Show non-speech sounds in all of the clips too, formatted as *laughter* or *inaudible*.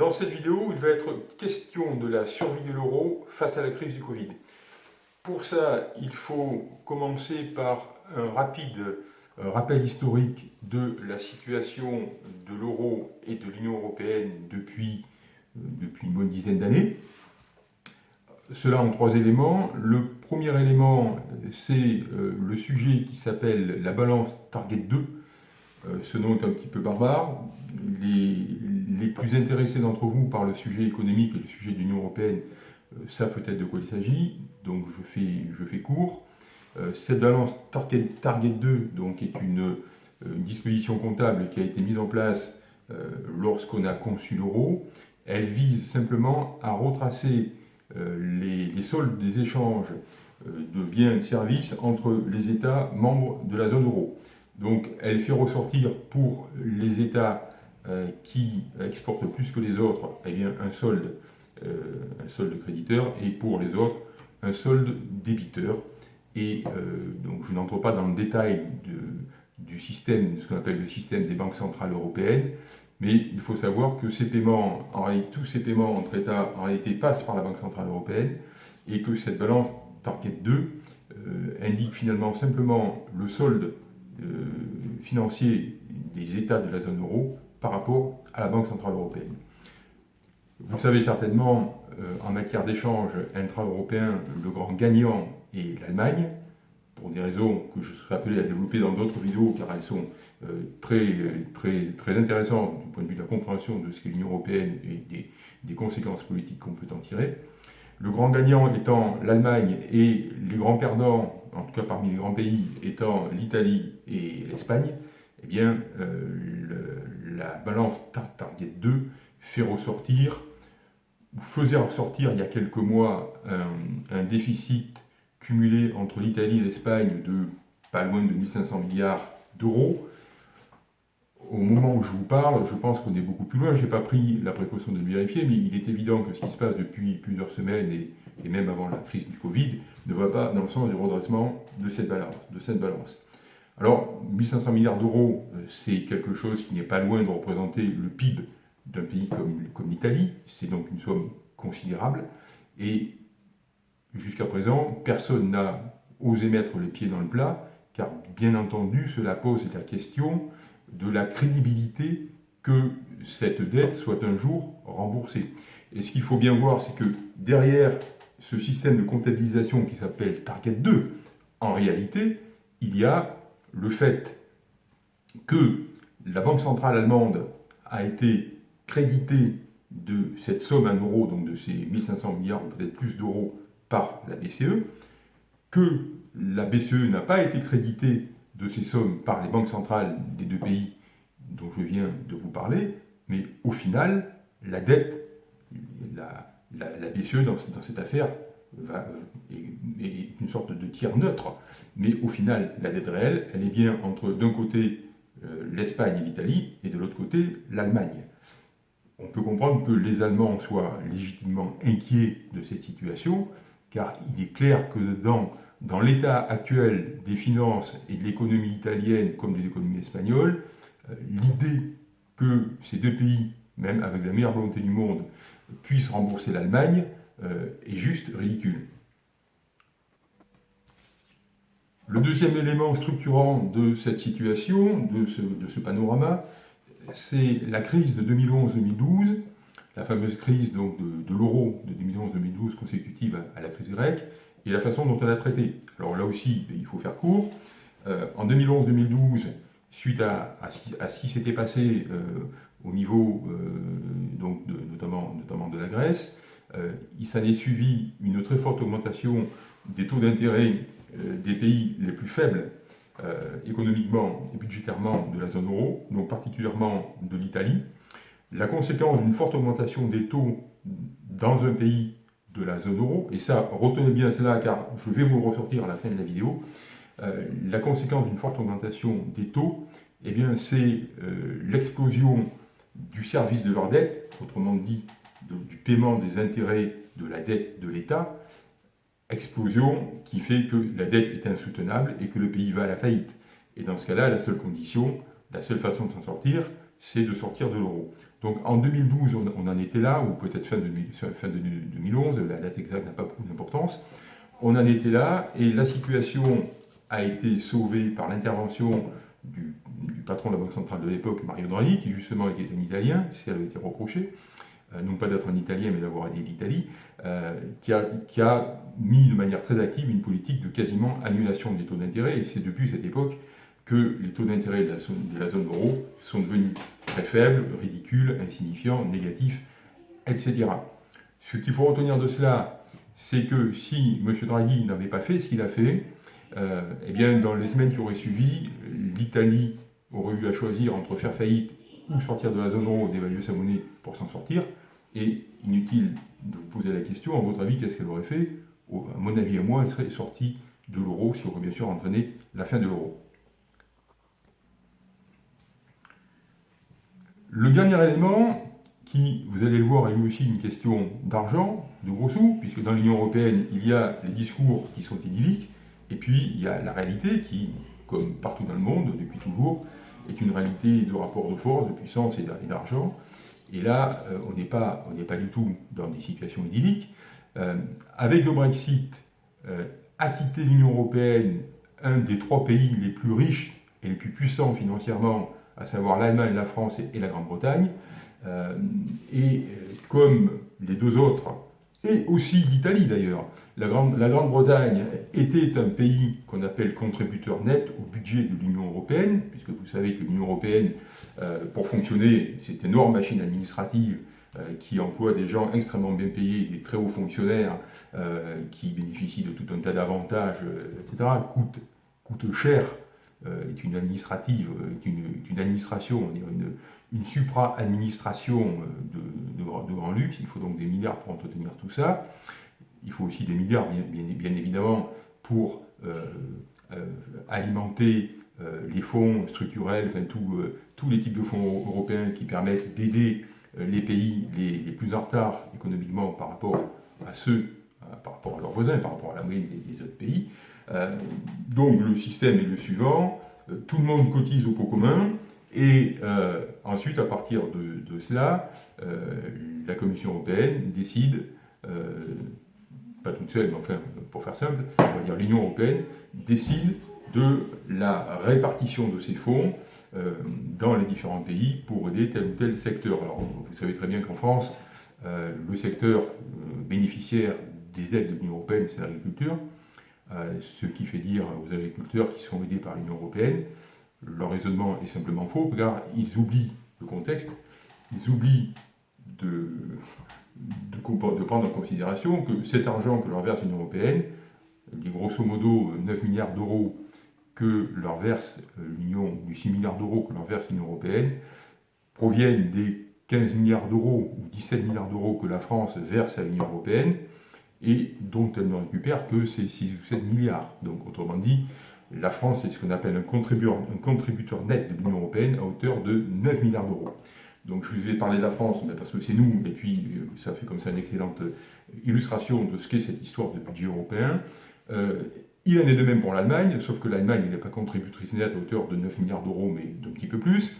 Dans cette vidéo, il va être question de la survie de l'euro face à la crise du Covid. Pour ça, il faut commencer par un rapide euh, rappel historique de la situation de l'euro et de l'Union européenne depuis, euh, depuis une bonne dizaine d'années. Cela en trois éléments. Le premier élément, c'est euh, le sujet qui s'appelle la balance Target 2. Ce nom est un petit peu barbare. Les, plus intéressés d'entre vous par le sujet économique et le sujet de l'Union européenne savent peut-être de quoi il s'agit, donc je fais, je fais court. Euh, cette balance Target, 2 donc, est une, euh, disposition comptable qui a été mise en place euh, lorsqu'on a conçu l'euro. Elle vise simplement à retracer les, les, soldes des échanges de biens et de services entre les États membres de la zone euro. Donc elle fait ressortir pour les États qui exportent plus que les autres eh bien, un, solde, créditeur et pour les autres un solde débiteur. Et euh, donc je n'entre pas dans le détail du système, ce qu'on appelle le système des banques centrales européennes, mais il faut savoir que ces paiements, tous ces paiements entre États, en réalité, passent par la Banque Centrale Européenne, et que cette balance Target 2 euh, indique finalement simplement le solde euh, financier des États de la zone euro par rapport à la Banque Centrale Européenne. Vous savez certainement, en matière d'échange intra-européen, le grand gagnant et l'Allemagne, pour des raisons que je serai appelé à développer dans d'autres vidéos, car elles sont euh, très, très, très intéressantes du point de vue de la compréhension de ce qu'est l'Union Européenne et des, des conséquences politiques qu'on peut en tirer. Le grand gagnant étant l'Allemagne et les grands perdants, en tout cas parmi les grands pays, étant l'Italie et l'Espagne, eh bien, euh, la balance Target 2 fait ressortir, ou faisait ressortir il y a quelques mois un, un déficit cumulé entre l'Italie et l'Espagne de pas loin de 1500 milliards d'euros. Au moment où je vous parle, je pense qu'on est beaucoup plus loin. Je n'ai pas pris la précaution de vérifier, mais il est évident que ce qui se passe depuis plusieurs semaines et, même avant la crise du Covid ne va pas dans le sens du redressement de cette balance. De cette balance. Alors, 1500 milliards d'euros, euh, c'est quelque chose qui n'est pas loin de représenter le PIB d'un pays comme, comme l'Italie. C'est donc une somme considérable. Et Jusqu'à présent, personne n'a osé mettre les pieds dans le plat, car bien entendu, cela pose la question de la crédibilité que cette dette soit un jour remboursée. Et ce qu'il faut bien voir, c'est que derrière ce système de comptabilisation qui s'appelle Target 2, en réalité, il y a le fait que la Banque centrale allemande a été créditée de cette somme en euros, donc de ces 1500 milliards, peut-être plus d'euros, par la BCE, que la BCE n'a pas été créditée de ces sommes par les banques centrales des deux pays dont je viens de vous parler, mais au final, la dette, la, BCE dans, cette affaire va, est, une sorte de tiers neutre, mais au final, la dette réelle, elle est bien entre d'un côté euh, l'Espagne et l'Italie, et de l'autre côté l'Allemagne. On peut comprendre que les Allemands soient légitimement inquiets de cette situation, car il est clair que dans, dans l'état actuel des finances et de l'économie italienne comme de l'économie espagnole, euh, l'idée que ces deux pays, même avec la meilleure volonté du monde, puissent rembourser l'Allemagne euh, est juste ridicule. Le deuxième élément structurant de cette situation, de ce, de panorama, c'est la crise de 2011-2012, la fameuse crise donc, de, l'euro de 2011-2012 consécutive à, la crise grecque, et la façon dont elle a traité. Alors là aussi, il faut faire court. Euh, en 2011-2012, suite à, ce qui, s'était passé euh, au niveau euh, donc notamment, notamment de la Grèce, il s'en est suivi une très forte augmentation des taux d'intérêt des pays les plus faibles économiquement et budgétairement de la zone euro, donc particulièrement de l'Italie. La conséquence d'une forte augmentation des taux dans un pays de la zone euro, et ça, retenez bien cela car je vais vous ressortir à la fin de la vidéo, euh, la conséquence d'une forte augmentation des taux, eh bien c'est euh, l'explosion du service de leur dette, autrement dit du paiement des intérêts de la dette de l'État, explosion qui fait que la dette est insoutenable et que le pays va à la faillite. Et dans ce cas-là, la seule condition, la seule façon de s'en sortir, c'est de sortir de l'euro. Donc en 2012, on, en était là, ou peut-être fin, fin de 2011, la date exacte n'a pas beaucoup d'importance. On en était là, et la situation a été sauvée par l'intervention du, patron de la Banque centrale de l'époque, Mario Draghi, qui justement était un Italien, si elle a été reprochée, euh, non pas d'être un Italien, mais d'avoir aidé l'Italie, euh, qui, a, qui, a, mis de manière très active une politique de quasiment annulation des taux d'intérêt, et c'est depuis cette époque que les taux d'intérêt de, de, la zone euro sont devenus très faibles, ridicules, insignifiants, négatifs, etc. Ce qu'il faut retenir de cela, c'est que si M. Draghi n'avait pas fait ce qu'il a fait, euh, eh bien, dans les semaines qui auraient suivi, l'Italie aurait eu à choisir entre faire faillite ou sortir de la zone euro, dévaluer sa monnaie pour s'en sortir. Et inutile de vous poser la question, à votre avis, qu'est-ce qu'elle aurait fait? À mon avis et moi, elle serait sortie de l'euro, si aurait bien sûr entraîné la fin de l'euro. Le dernier élément, qui, vous allez le voir, est lui aussi une question d'argent, de gros sous, puisque dans l'Union Européenne, il y a les discours qui sont idylliques, et puis il y a la réalité qui, comme partout dans le monde, depuis toujours, est une réalité de rapport de force, de puissance et d'argent. Et là, euh, on n'est pas, pas du tout dans des situations idylliques. Euh, avec le Brexit, euh, a quitté l'Union Européenne un des trois pays les plus riches et les plus puissants financièrement, à savoir l'Allemagne, la France et, la Grande-Bretagne. et comme les deux autres et aussi l'Italie d'ailleurs. La Grande-Bretagne était un pays qu'on appelle contributeur net au budget de l'Union européenne, puisque vous savez que l'Union européenne, euh, pour fonctionner, c'est une énorme machine administrative euh, qui emploie des gens extrêmement bien payés, des très hauts fonctionnaires euh, qui bénéficient de tout un tas d'avantages, etc., coûte, cher, est une administrative, est une, une administration, une, une supra-administration de, de, grand luxe, il faut donc des milliards pour entretenir tout ça. Il faut aussi des milliards, bien, évidemment, pour euh, euh, alimenter euh, les fonds structurels, enfin, tous les types de fonds européens qui permettent d'aider les pays les, plus en retard économiquement par rapport à ceux, par rapport à leurs voisins, par rapport à la moyenne des autres pays. donc le système est le suivant, tout le monde cotise au pot commun, et euh, ensuite, à partir de, cela, euh, la Commission européenne décide, euh, pas toute seule, mais enfin, pour faire simple, on va dire l'Union européenne, décide de la répartition de ces fonds dans les différents pays pour aider tel ou tel secteur. Alors, vous savez très bien qu'en France, le secteur bénéficiaire des aides de l'Union européenne, c'est l'agriculture, ce qui fait dire aux agriculteurs qui sont aidés par l'Union européenne leur raisonnement est simplement faux, car ils oublient le contexte, ils oublient de, prendre en considération que cet argent que leur verse l'Union Européenne, les grosso modo 9 milliards d'euros que leur verse euh, l'Union, les 6 milliards d'euros que leur verse l'Union Européenne, proviennent des 15 milliards d'euros ou 17 milliards d'euros que la France verse à l'Union Européenne et dont elle ne récupère que ces 6 ou 7 milliards. Donc autrement dit, la France est ce qu'on appelle un contributeur, net de l'Union européenne à hauteur de 9 milliards d'euros. Donc je vais parler de la France parce que c'est nous, et puis euh, ça fait comme ça une excellente euh, illustration de ce qu'est cette histoire de budget européen. Euh, il en est de même pour l'Allemagne, sauf que l'Allemagne n'est pas contributrice nette à hauteur de 9 milliards d'euros, mais d'un petit peu plus.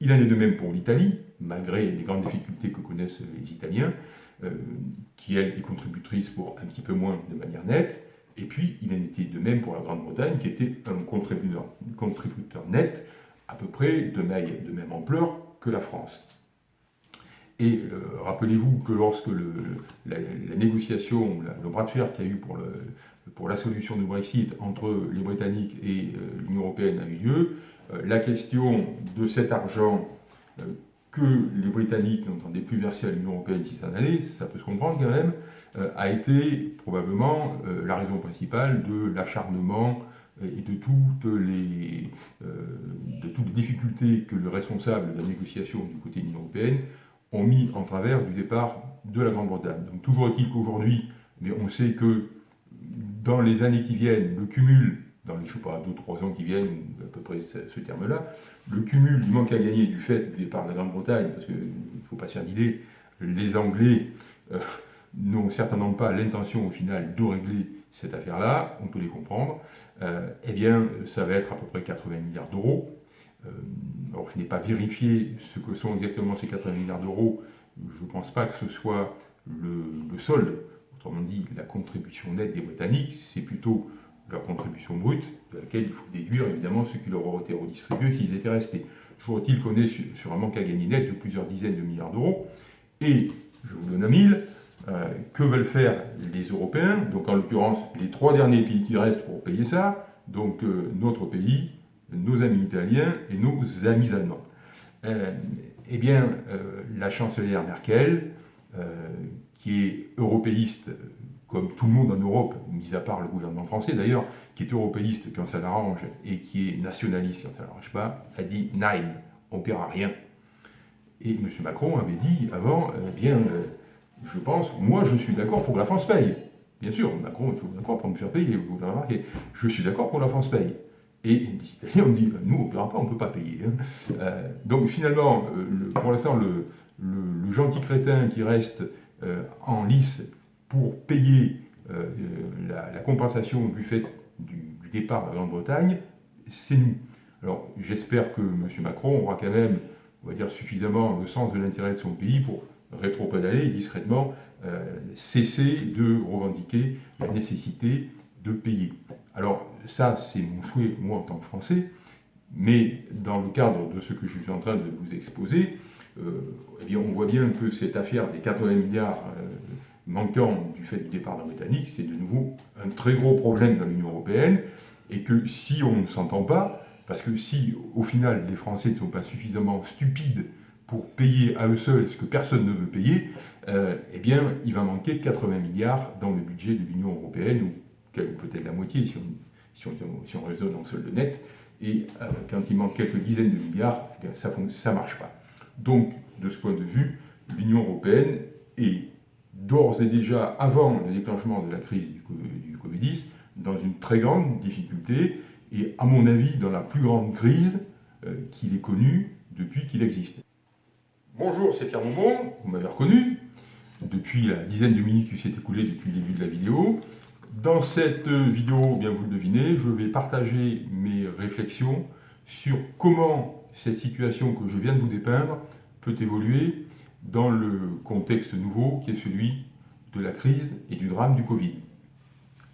Il en est de même pour l'Italie, malgré les grandes difficultés que connaissent les Italiens, qui elle est contributrice pour un petit peu moins de manière nette. Et puis, il en était de même pour la Grande-Bretagne, qui était un contributeur, contributeur, net, à peu près de, même ampleur que la France. Et euh, rappelez-vous que lorsque la, négociation, le bras de fer qu'il y a eu pour, la solution du Brexit entre les Britanniques et euh, l'Union Européenne a eu lieu, euh, la question de cet argent que les Britanniques n'entendaient plus verser à l'Union Européenne si ça allait, ça peut se comprendre quand même, euh, a été probablement euh, la raison principale de l'acharnement et de toutes, les, euh, de toutes les difficultés que le responsable de la négociation du côté de l'Union Européenne ont mis en travers du départ de la Grande-Bretagne. Donc toujours est-il qu'aujourd'hui, mais on sait que dans les années qui viennent, le cumul, dans les, je pas, 2-3 ans qui viennent, à peu près ce, terme-là, le cumul du manque à gagner du fait du départ de la Grande-Bretagne, parce qu'il ne faut pas se faire d'idée, les Anglais n'ont certainement pas l'intention au final de régler cette affaire-là, on peut les comprendre, euh, eh bien ça va être à peu près 80 milliards d'euros. alors je n'ai pas vérifié ce que sont exactement ces 80 milliards d'euros, je ne pense pas que ce soit le, solde, autrement dit la contribution nette des Britanniques, c'est plutôt leur contribution brute, de laquelle il faut déduire évidemment ce qui leur aurait été redistribué s'ils étaient restés. Toujours est-il qu'on est sur, un manque à gagner net de plusieurs dizaines de milliards d'euros, et je vous donne un mille, euh, que veulent faire les Européens? Donc en l'occurrence, les trois derniers pays qui restent pour payer ça, donc euh, notre pays, nos amis italiens et nos amis allemands. Euh, eh bien, la chancelière Merkel, qui est européiste comme tout le monde en Europe, mis à part le gouvernement français d'ailleurs, qui est européiste quand ça l'arrange et qui est nationaliste quand ça l'arrange pas, a dit « Nein, on ne paiera rien ». Et M. Macron avait dit avant, eh bien, je pense, moi je suis d'accord pour que la France paye. Bien sûr, Macron est toujours d'accord pour me faire payer, vous avez remarqué. Je suis d'accord pour que la France paye. Et les Italiens dit, ben, nous on ne paiera pas, on ne peut pas payer. Hein. Euh, donc finalement, euh, pour l'instant, le, gentil crétin qui reste euh, en lice pour payer la, compensation du fait du, départ de la Grande-Bretagne, c'est nous. Alors j'espère que M. Macron aura quand même, on va dire, suffisamment le sens de l'intérêt de son pays pour rétro-pédaler et discrètement euh, cesser de revendiquer la nécessité de payer. Alors ça, c'est mon souhait, moi, en tant que Français, mais dans le cadre de ce que je suis en train de vous exposer, euh, eh bien, on voit bien que cette affaire des 80 milliards euh, manquants du fait du départ d'un Britannique, c'est de nouveau un très gros problème dans l'Union Européenne, et que si on ne s'entend pas, parce que si au final les Français ne sont pas suffisamment stupides pour payer à eux seuls ce que personne ne veut payer, euh, eh bien, il va manquer 80 milliards dans le budget de l'Union européenne, ou peut-être la moitié si on, si, on, raisonne en solde net, et euh, quand il manque quelques dizaines de milliards, eh ça ne marche pas. Donc, de ce point de vue, l'Union européenne est d'ores et déjà, avant le déclenchement de la crise du Covid-10, dans une très grande difficulté, et à mon avis, dans la plus grande crise euh, qu'il ait connue depuis qu'il existe. Bonjour, c'est Pierre Bonbon, vous m'avez reconnu, depuis la dizaine de minutes qui s'est écoulée depuis le début de la vidéo. Dans cette vidéo, bien vous le devinez, je vais partager mes réflexions sur comment cette situation que je viens de vous dépeindre peut évoluer dans le contexte nouveau qui est celui de la crise et du drame du Covid.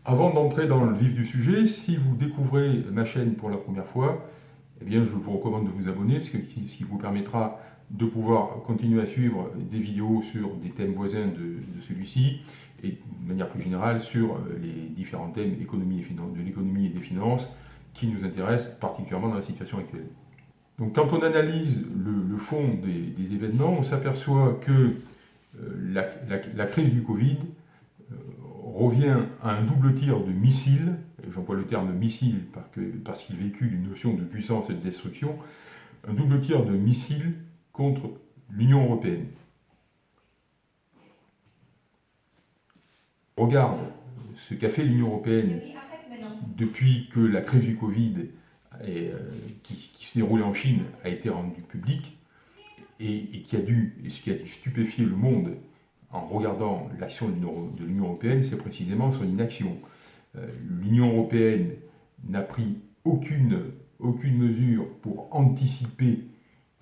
Avant d'entrer dans le vif du sujet, si vous découvrez ma chaîne pour la première fois, eh bien, je vous recommande de vous abonner, ce qui vous permettra de pouvoir continuer à suivre des vidéos sur des thèmes voisins de, celui-ci et de manière plus générale sur euh, les différents thèmes économie et de l'économie et des finances qui nous intéressent particulièrement dans la situation actuelle. Donc quand on analyse le, fond des, événements, on s'aperçoit que euh, la, crise du Covid euh, revient à un double tir de missiles, j'emploie le terme missile parce qu'il véhicule une notion de puissance et de destruction, un double tir de missiles contre l'Union européenne. Regarde ce qu'a fait l'Union européenne depuis que la crise du Covid euh, qui, se déroulait en Chine a été rendue publique et, qui a dû, et ce qui a stupéfié le monde en regardant l'action de l'Union européenne, c'est précisément son inaction. Euh, L'Union européenne n'a pris aucune, aucune mesure pour anticiper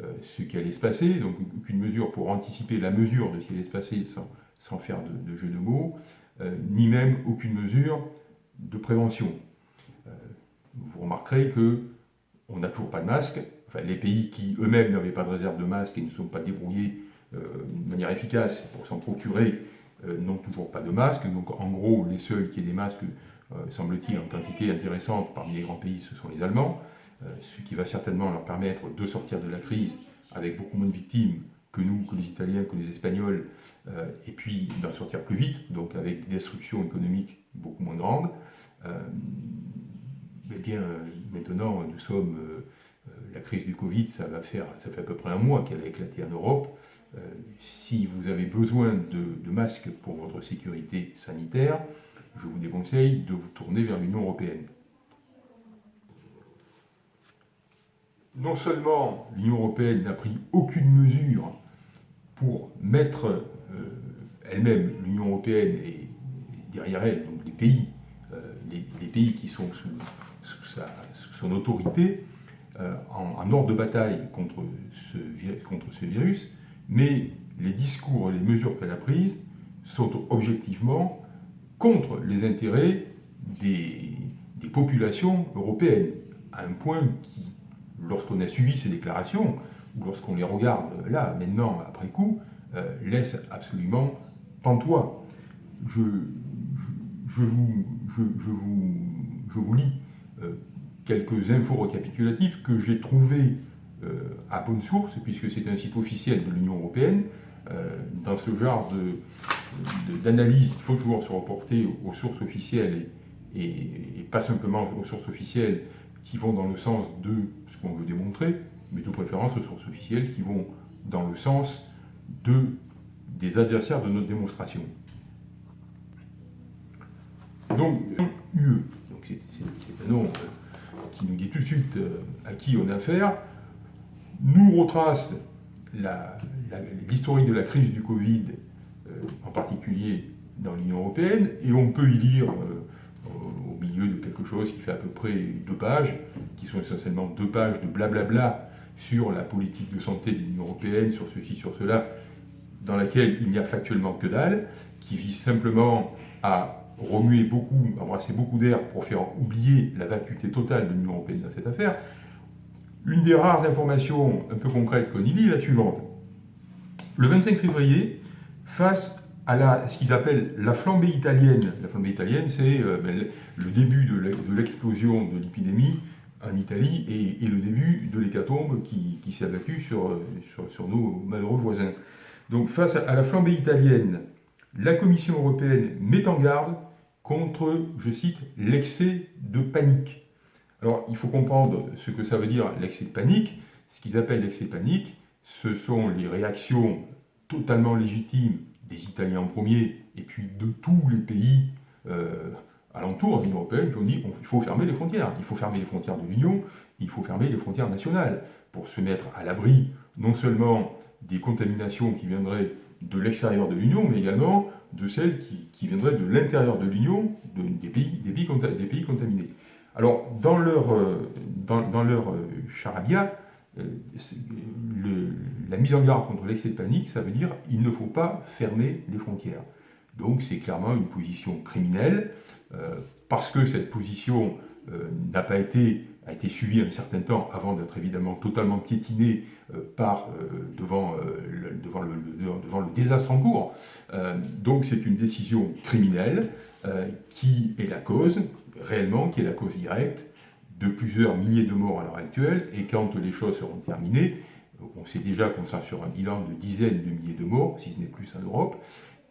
euh, ce qui allait se passer, donc aucune mesure pour anticiper la mesure de ce qui allait se passer sans, faire de, jeu de mots, ni même aucune mesure de prévention. Euh, vous remarquerez que on n'a toujours pas de masque, enfin, les pays qui eux-mêmes n'avaient pas de réserve de masque et ne sont pas débrouillés de manière efficace pour s'en procurer n'ont toujours pas de masque, donc en gros les seuls qui aient des masques, semble-t-il, en quantité intéressante parmi les grands pays, ce sont les Allemands. Euh, ce qui va certainement leur permettre de sortir de la crise avec beaucoup moins de victimes que nous, que les Italiens, que les Espagnols, euh, et puis d'en sortir plus vite, donc avec des destructions économiques beaucoup moins grandes. Euh, eh bien, maintenant, nous sommes, la crise du Covid, ça va faire, ça fait à peu près un mois qu'elle a éclaté en Europe. si vous avez besoin de, masques pour votre sécurité sanitaire, je vous déconseille de vous tourner vers l'Union européenne. non seulement l'Union européenne n'a pris aucune mesure pour mettre euh, elle-même, l'Union européenne et, derrière elle, donc les pays, euh, les, pays qui sont sous, son autorité, euh, en, ordre de bataille contre ce, contre ce virus, mais les discours et les mesures qu'elle a prises sont objectivement contre les intérêts des, des populations européennes, à un point qui, lorsqu'on a suivi ces déclarations, ou lorsqu'on les regarde là, maintenant, après coup, euh, laisse absolument pantois. Je, je, vous, je, vous, je vous lis quelques infos récapitulatives que j'ai trouvées euh, à bonne source, puisque c'est un site officiel de l'Union européenne. dans ce genre d'analyse, il faut toujours se reporter aux, sources officielles et, et, pas simplement aux sources officielles qui vont dans le sens de ce qu'on veut démontrer, mais de préférence aux sources officielles qui vont dans le sens de, des adversaires de notre démonstration. Donc, UE, c'est un nom euh, qui nous dit tout de suite euh, à qui on a affaire, nous retrace l'historique de la crise du Covid, euh, en particulier dans l'Union européenne, et on peut y lire au milieu de quelque chose qui fait à peu près deux pages, qui sont essentiellement deux pages de blablabla sur la politique de santé de l'Union européenne, sur ceci, sur cela, dans laquelle il n'y a factuellement que dalle, qui vise simplement à remuer beaucoup, embrasser beaucoup d'air pour faire oublier la vacuité totale de l'Union européenne dans cette affaire. Une des rares informations un peu concrètes qu'on y lit est la suivante. Le 25 février, face à ce qu'ils appellent la flambée italienne, la flambée italienne, c'est euh, ben, le début de l'explosion de l'épidémie en Italie et, le début de l'hécatombe qui, qui s'est abattu sur, sur, sur, nos malheureux voisins. Donc face à la flambée italienne, la Commission européenne met en garde contre, je cite, l'excès de panique. Alors il faut comprendre ce que ça veut dire l'excès de panique. Ce qu'ils appellent l'excès de panique, ce sont les réactions totalement légitimes des Italiens en premier et puis de tous les pays euh, alentour de l'Union européenne qui ont dit qu'il faut fermer les frontières. Il faut fermer les frontières de l'Union, il faut fermer les frontières nationales pour se mettre à l'abri non seulement des contaminations qui viendraient de l'extérieur de l'Union, mais également de celles qui, viendraient de l'intérieur de l'Union, des pays, contaminés. Alors, dans leur, euh, euh, charabia, euh, la mise en garde contre l'excès de panique, ça veut dire il ne faut pas fermer les frontières. Donc c'est clairement une position criminelle, parce que cette position n'a pas été, a été suivie un certain temps avant d'être évidemment totalement piétinée euh, par, devant, le, devant, le, devant, le, désastre en cours. donc c'est une décision criminelle qui est la cause, réellement, qui est la cause directe de plusieurs milliers de morts à l'heure actuelle, et quand les choses seront terminées, on sait déjà qu'on sera sur un bilan de dizaines de milliers de morts, si ce n'est plus en Europe,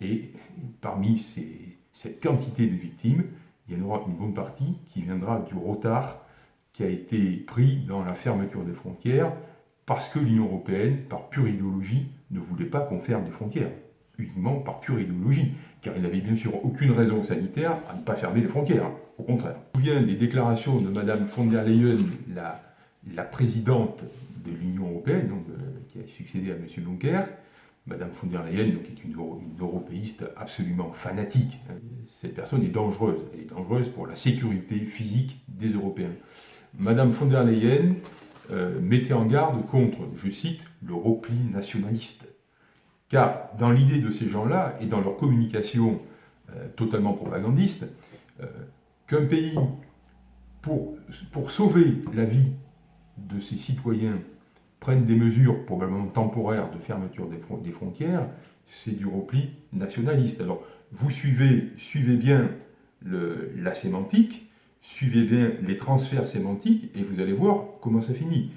et parmi cette quantité de victimes, il y en aura une bonne partie qui viendra du retard qui a été pris dans la fermeture des frontières parce que l'Union européenne, par pure idéologie, ne voulait pas qu'on ferme les frontières, uniquement par pure idéologie, car il n'avait bien sûr aucune raison sanitaire à ne pas fermer les frontières, au contraire. Je me souviens des déclarations de Mme von der Leyen, la, présidente de l'Union européenne, euh, qui a succédé à M. Juncker, Madame von der Leyen, donc, est une, européiste absolument fanatique. Cette personne est dangereuse. Elle est dangereuse pour la sécurité physique des Européens. Madame von der Leyen euh, mettait en garde contre, je cite, le repli nationaliste. Car dans l'idée de ces gens-là et dans leur communication euh, totalement propagandiste, euh, qu'un pays, pour, sauver la vie de ses citoyens prennent des mesures probablement temporaires de fermeture des, frontières, c'est du repli nationaliste. Alors, vous suivez, suivez bien la sémantique, suivez bien les transferts sémantiques, et vous allez voir comment ça finit.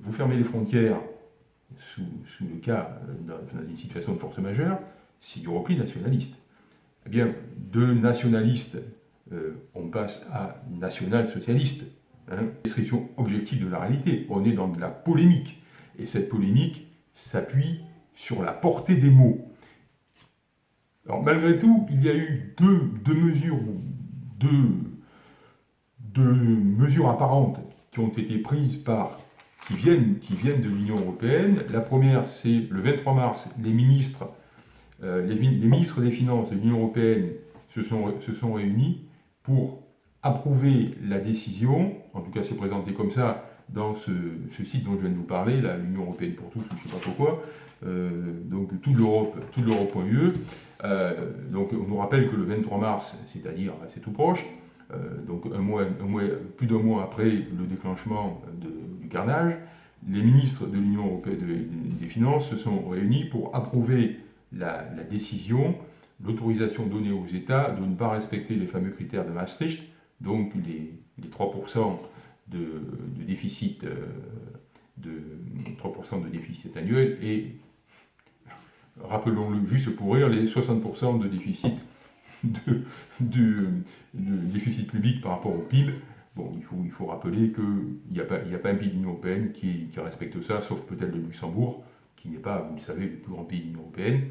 Vous fermez les frontières sous, le cas, dans, une situation de force majeure, c'est du repli nationaliste. Eh bien, de nationaliste, euh, on passe à national-socialiste. Hein, description objective de la réalité. On est dans de la polémique. Et cette polémique s'appuie sur la portée des mots. Alors malgré tout, il y a eu deux, deux mesures, deux, deux, mesures apparentes qui ont été prises par, qui viennent, qui viennent de l'Union européenne. La première, c'est le 23 mars, les ministres, euh, les, ministres des Finances de l'Union européenne se sont, se sont réunis pour approuver la décision, en tout cas c'est présenté comme ça, dans ce, site dont je viens de vous parler, l'Union Européenne pour tous, je ne sais pas pourquoi, donc toute l'Europe, toute l'Europe.ue. donc on nous rappelle que le 23 mars, c'est-à-dire c'est tout proche, donc un mois, plus d'un mois après le déclenchement du carnage, les ministres de l'Union européenne des finances se sont réunis pour approuver la, décision, l'autorisation donnée aux États de ne pas respecter les fameux critères de Maastricht, donc les, 3% de, déficit, euh, de 3% de déficit annuel et, rappelons-le juste pour rire, les 60% de déficit de, déficit public par rapport au PIB Bon, il faut, il faut rappeler qu'il n'y a, pas, a pas un pays de l'Union Européenne qui, respecte ça, sauf peut-être le Luxembourg, qui n'est pas, vous le savez, le plus grand pays de l'Union Européenne,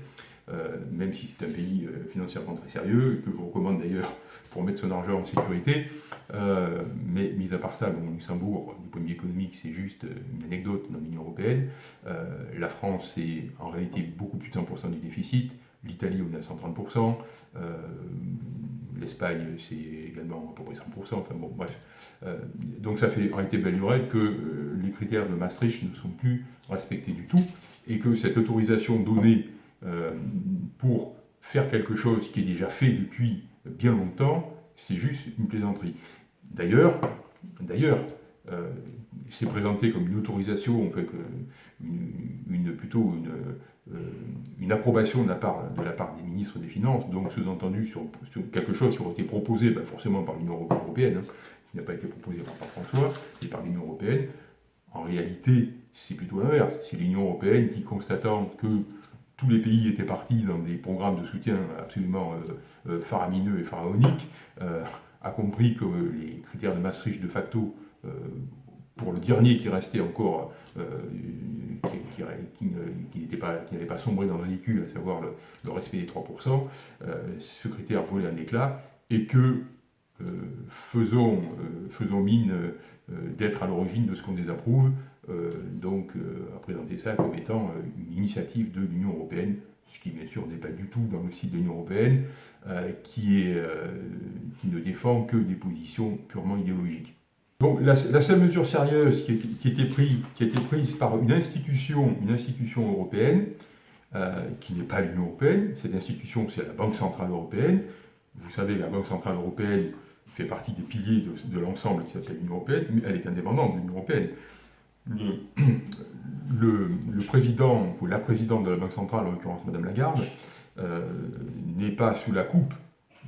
euh, même si c'est un pays euh, financièrement très sérieux, et que je vous recommande d'ailleurs pour mettre son argent en sécurité. Euh, mais mis à part ça, bon, Luxembourg, du point de vue économique, c'est juste une anecdote dans l'Union Européenne. la France, c'est en réalité beaucoup plus de 100% du déficit. L'Italie, on est à 130%. L'Espagne, c'est également à peu près 100%. Enfin bon, bref. Euh, donc ça fait en réalité belle lurette que euh, les critères de Maastricht ne sont plus respectés du tout et que cette autorisation donnée euh, pour faire quelque chose qui est déjà fait depuis bien longtemps, c'est juste une plaisanterie. D'ailleurs, d'ailleurs, c'est présenté comme une autorisation, en fait, une, plutôt une, une, approbation de la, part, des ministres des Finances, donc sous-entendu sur, quelque chose qui aurait été proposé ben, forcément par l'Union européenne, hein, qui n'a pas été proposé par François, et par l'Union européenne. En réalité, c'est plutôt l'inverse. C'est l'Union européenne qui, constatant que tous les pays étaient partis dans des programmes de soutien absolument euh, euh, faramineux et pharaoniques, euh, a compris que les critères de Maastricht de facto pour le dernier qui restait encore, euh, qui, n'avait pas, sombré dans le ridicule, à savoir le, respect des 3%, euh, ce critère volait un éclat, et que euh, faisons, faisons mine d'être à l'origine de ce qu'on désapprouve, donc à présenter ça comme étant une initiative de l'Union européenne, ce qui bien sûr n'est pas du tout dans le site de l'Union européenne, qui ne défend que des positions purement idéologiques. Donc la, seule mesure sérieuse qui, a été prise, par une institution, une institution européenne, euh, qui n'est pas l'Union européenne, cette institution c'est la Banque Centrale Européenne. Vous savez, la Banque Centrale Européenne fait partie des piliers de, l'ensemble qui s'appelle l'Union Européenne, mais elle est indépendante de l'Union Européenne. *clears throat* Le, président, ou la présidente de la Banque Centrale, en l'occurrence Madame Lagarde, euh, n'est pas sous la coupe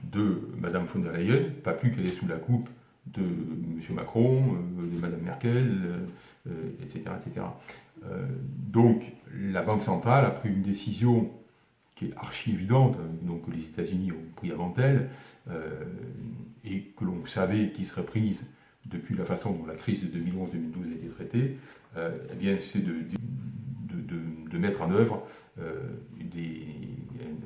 de Madame von der Leyen, pas plus qu'elle est sous la coupe de M. Macron, euh, de Mme Merkel, etc. Euh, etc. Euh, donc la Banque centrale a pris une décision qui est archi évidente, hein, donc que les États-Unis ont pris avant elle, et que l'on savait qui serait prise depuis la façon dont la crise de 2011-2012 a été traitée, eh c'est de, mettre en œuvre un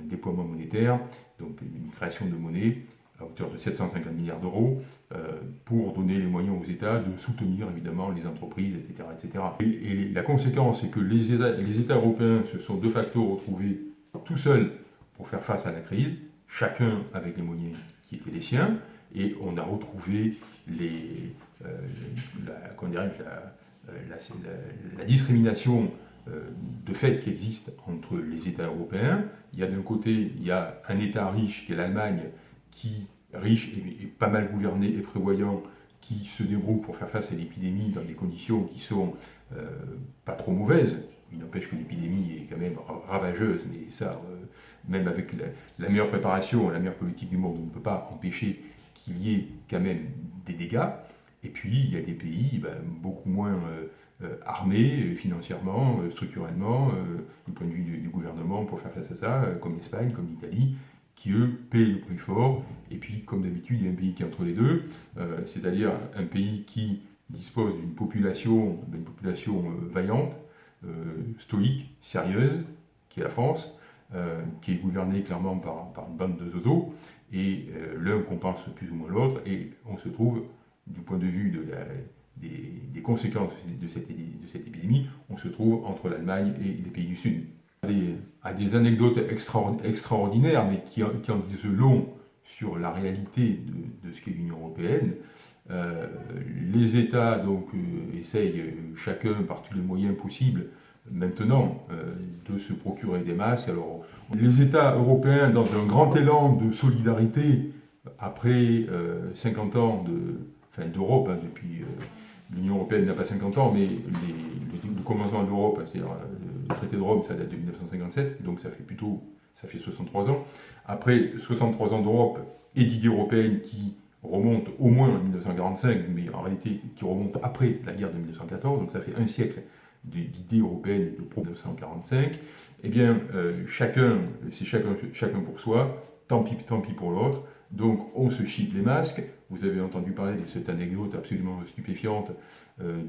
déploiement monétaire, donc une création de monnaie à hauteur de 750 milliards d'euros, euh, pour donner les moyens aux États de soutenir évidemment les entreprises, etc. etc. Et, la conséquence, c'est que les États, les États européens se sont de facto retrouvés tout seuls pour faire face à la crise, chacun avec les moyens qui étaient les siens, et on a retrouvé les, euh, la, la, discrimination euh, de fait qui existe entre les États européens. Il y a d'un côté, il y a un État riche qui est l'Allemagne, qui, riche et, pas mal gouverné et prévoyant, qui se débrouille pour faire face à l'épidémie dans des conditions qui sont euh, pas trop mauvaises. Il n'empêche que l'épidémie est quand même ravageuse, mais ça, euh, même avec la, meilleure préparation, la meilleure politique du monde, on ne peut pas empêcher qu'il y ait quand même des dégâts. Et puis, il y a des pays ben, beaucoup moins euh, armés financièrement, structurellement, du point de vue du, gouvernement pour faire face à ça, comme l'Espagne, comme l'Italie, qui eux payent le prix fort. Et puis, comme d'habitude, il y a un pays qui est entre les deux, euh, c'est-à-dire un pays qui dispose d'une population, d'une population euh, vaillante, euh, stoïque, sérieuse, qui est la France, qui est gouvernée clairement par, une bande de zozo, et l'un compense plus ou moins l'autre, et on se trouve, du point de vue des, conséquences de cette épidémie, on se trouve entre l'Allemagne et les pays du Sud à des anecdotes extraordinaires, mais qui, en disent long sur la réalité de, ce qu'est l'Union européenne. les États donc, essayent chacun par tous les moyens possibles maintenant de se procurer des masques. Alors, les États européens, dans un grand élan de solidarité, après 50 ans d'Europe, hein, depuis l'Union européenne n'a pas 50 ans, mais le commencement de l'Europe, c'est-à-dire le traité de Rome, ça date de 1957, donc ça fait plutôt ça fait 63 ans. Après 63 ans d'Europe et d'idées européennes qui remontent au moins en 1945, mais en réalité qui remontent après la guerre de 1914, donc ça fait un siècle d'idées européennes de pro 1945, eh bien, euh, chacun, c'est chacun, chacun pour soi, tant pis, tant pis pour l'autre, donc on se chip les masques, vous avez entendu parler de cette anecdote absolument stupéfiante euh,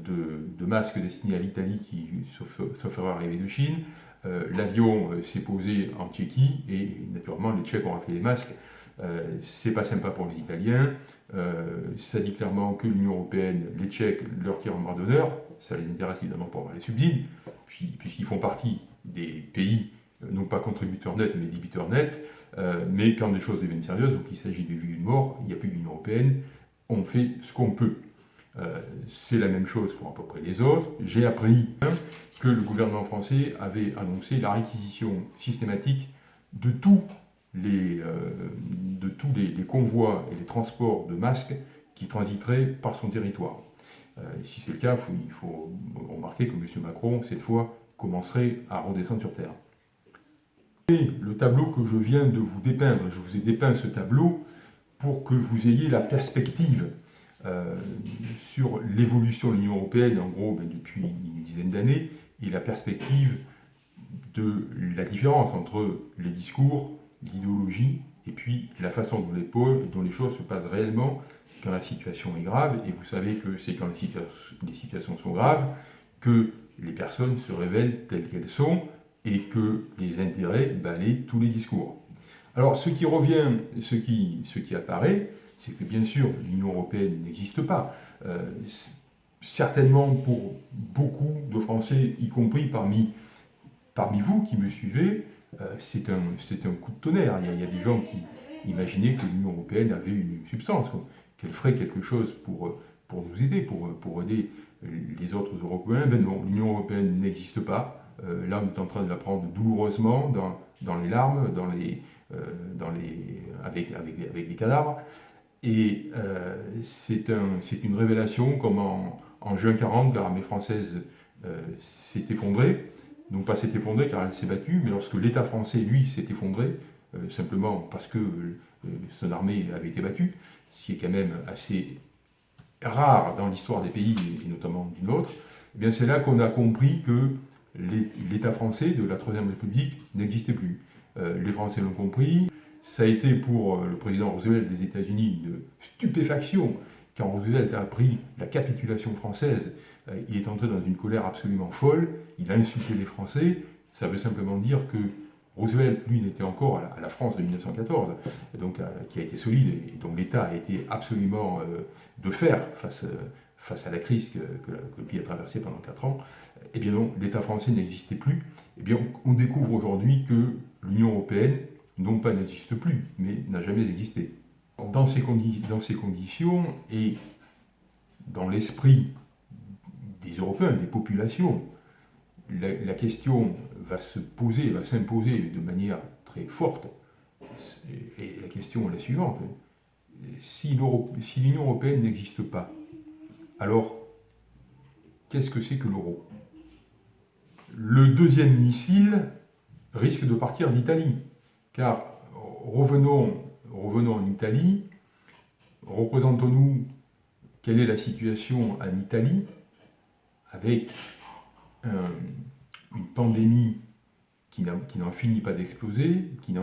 de, masques destinés à l'Italie qui, sauf erreur, arrivaient de Chine, euh, l'avion euh, s'est posé en Tchéquie et naturellement les Tchèques ont fait les masques. C'est pas sympa pour les Italiens. ça dit clairement que l'Union Européenne, les Tchèques leur tirent en bras d'honneur. Ça les intéresse évidemment pour avoir les subsides, puisqu'ils font partie des pays, non pas contributeurs nets, mais débiteurs nets. Mais quand les choses deviennent sérieuses, donc il s'agit de vie ou de mort, il n'y a plus d'Union Européenne, on fait ce qu'on peut. c'est la même chose pour à peu près les autres. J'ai appris que le gouvernement français avait annoncé la réquisition systématique de tous les, euh, de tous les, convois et les transports de masques qui transiteraient par son territoire. Euh, si c'est le cas, il faut remarquer que M. Macron, cette fois, commencerait à redescendre sur Terre. Et le tableau que je viens de vous dépeindre, je vous ai dépeint ce tableau pour que vous ayez la perspective euh, sur l'évolution de l'Union Européenne, en gros, ben, depuis une dizaine d'années, et la perspective de la différence entre les discours, l'idéologie, et puis la façon dont les, dont les choses se passent réellement quand la situation est grave. Et vous savez que c'est quand les, situations sont graves que les personnes se révèlent telles qu'elles sont et que les intérêts balayent tous les discours. Alors ce qui revient, ce qui, ce qui apparaît, c'est que bien sûr l'Union européenne n'existe pas. Euh, certainement pour beaucoup de Français, y compris parmi, parmi vous qui me suivez, euh, c'est un, un, coup de tonnerre. Il y, a, des gens qui imaginaient que l'Union européenne avait une substance, qu'elle ferait quelque chose pour, pour nous aider, pour, pour aider les autres Européens. Ben non, l'Union européenne n'existe pas. Euh, là, on est en train de la prendre douloureusement dans, les larmes, dans les, euh, avec, avec, les cadavres. Et c'est un, une révélation comme en, juin 40, l'armée française euh, s'est effondrée. Non pas s'est effondrée car elle s'est battue, mais lorsque l'État français, lui, s'est effondré, euh, simplement parce que euh, son armée avait été battue, ce qui est quand même assez rare dans l'histoire des pays, et notamment du nôtre, eh c'est là qu'on a compris que l'État français de la Troisième République n'existait plus. les Français l'ont compris, ça a été pour le président Roosevelt des États-Unis une stupéfaction quand Roosevelt a appris la capitulation française, euh, il est entré dans une colère absolument folle, il a insulté les Français, ça veut simplement dire que Roosevelt, lui, n'était encore à la, France de 1914, donc, euh, qui a été solide, et dont l'État a été absolument euh, de fer face, face à la crise que, le pays a traversée pendant 4 ans. Eh bien l'État français n'existait plus. Eh bien, on découvre aujourd'hui que l'Union européenne, non pas n'existe plus, mais n'a jamais existé. Dans ces, dans ces conditions et dans l'esprit des Européens, des populations, la, question va se poser, va s'imposer de manière très forte. Et la question est la suivante. Si l'Union européenne n'existe pas, alors qu'est-ce que c'est que l'euro? Le deuxième missile risque de partir d'Italie, car revenons en Italie, représentons-nous quelle est la situation en Italie avec une pandémie qui n'en finit pas d'exploser, qui